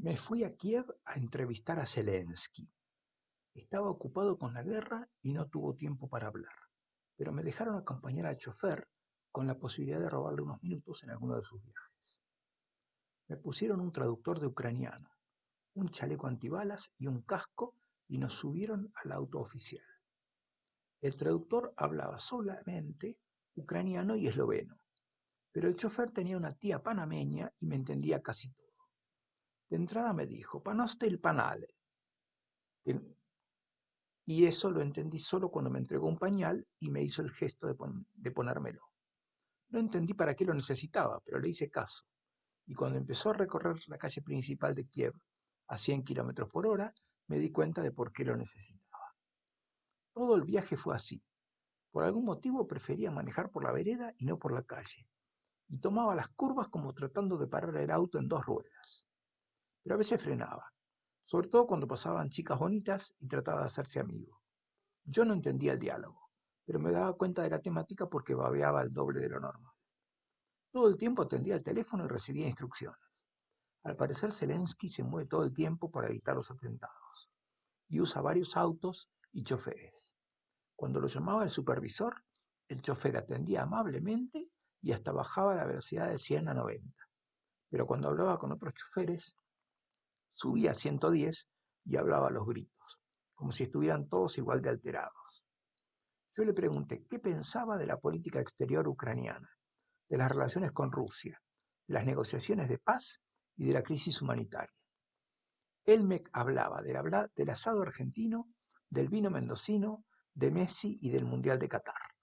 Me fui a Kiev a entrevistar a Zelensky. Estaba ocupado con la guerra y no tuvo tiempo para hablar, pero me dejaron acompañar al chofer con la posibilidad de robarle unos minutos en alguno de sus viajes. Me pusieron un traductor de ucraniano, un chaleco antibalas y un casco y nos subieron al auto oficial. El traductor hablaba solamente ucraniano y esloveno, pero el chofer tenía una tía panameña y me entendía casi todo. De entrada me dijo, panoste el panale. Y eso lo entendí solo cuando me entregó un pañal y me hizo el gesto de, de ponérmelo. No entendí para qué lo necesitaba, pero le hice caso. Y cuando empezó a recorrer la calle principal de Kiev a 100 kilómetros por hora, me di cuenta de por qué lo necesitaba. Todo el viaje fue así. Por algún motivo prefería manejar por la vereda y no por la calle, y tomaba las curvas como tratando de parar el auto en dos ruedas. Pero a veces frenaba, sobre todo cuando pasaban chicas bonitas y trataba de hacerse amigo. Yo no entendía el diálogo, pero me daba cuenta de la temática porque babeaba el doble de lo normal. Todo el tiempo atendía el teléfono y recibía instrucciones. Al parecer Zelensky se mueve todo el tiempo para evitar los atentados y usa varios autos y choferes. Cuando lo llamaba el supervisor, el chofer atendía amablemente y hasta bajaba la velocidad de 100 a 90. Pero cuando hablaba con otros choferes, subía a 110 y hablaba a los gritos, como si estuvieran todos igual de alterados. Yo le pregunté qué pensaba de la política exterior ucraniana, de las relaciones con Rusia, las negociaciones de paz y de la crisis humanitaria. Él me hablaba del, del asado argentino, del vino mendocino, de Messi y del Mundial de Qatar.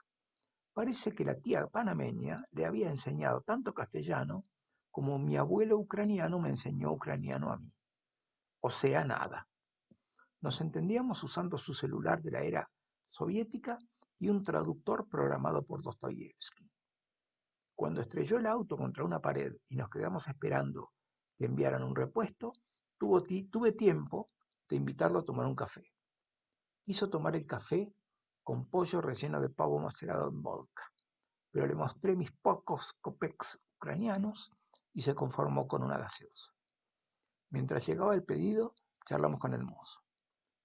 Parece que la tía panameña le había enseñado tanto castellano como mi abuelo ucraniano me enseñó ucraniano a mí. O sea, nada. Nos entendíamos usando su celular de la era soviética y un traductor programado por Dostoyevsky. Cuando estrelló el auto contra una pared y nos quedamos esperando que enviaran un repuesto, tuve tiempo de invitarlo a tomar un café. Quiso tomar el café con pollo relleno de pavo macerado en vodka, pero le mostré mis pocos copex ucranianos y se conformó con una gaseosa. Mientras llegaba el pedido, charlamos con el mozo.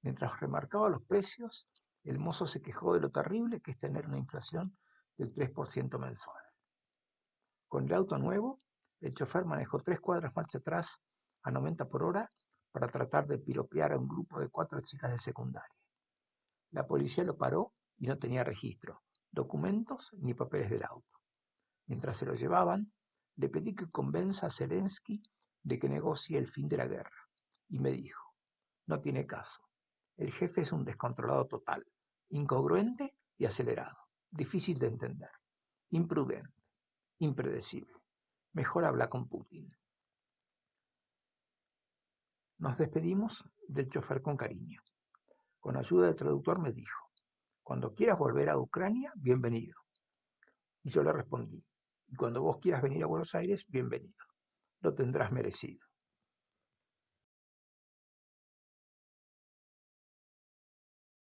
Mientras remarcaba los precios, el mozo se quejó de lo terrible que es tener una inflación del 3% mensual. Con el auto nuevo, el chofer manejó tres cuadras marcha atrás a 90 por hora para tratar de piropear a un grupo de cuatro chicas de secundaria. La policía lo paró y no tenía registro, documentos ni papeles del auto. Mientras se lo llevaban, le pedí que convenza a Zelensky de que negocie el fin de la guerra. Y me dijo, no tiene caso. El jefe es un descontrolado total, incongruente y acelerado, difícil de entender, imprudente, impredecible. Mejor habla con Putin. Nos despedimos del chofer con cariño. Con ayuda del traductor me dijo, cuando quieras volver a Ucrania, bienvenido. Y yo le respondí, y cuando vos quieras venir a Buenos Aires, bienvenido. Lo tendrás merecido.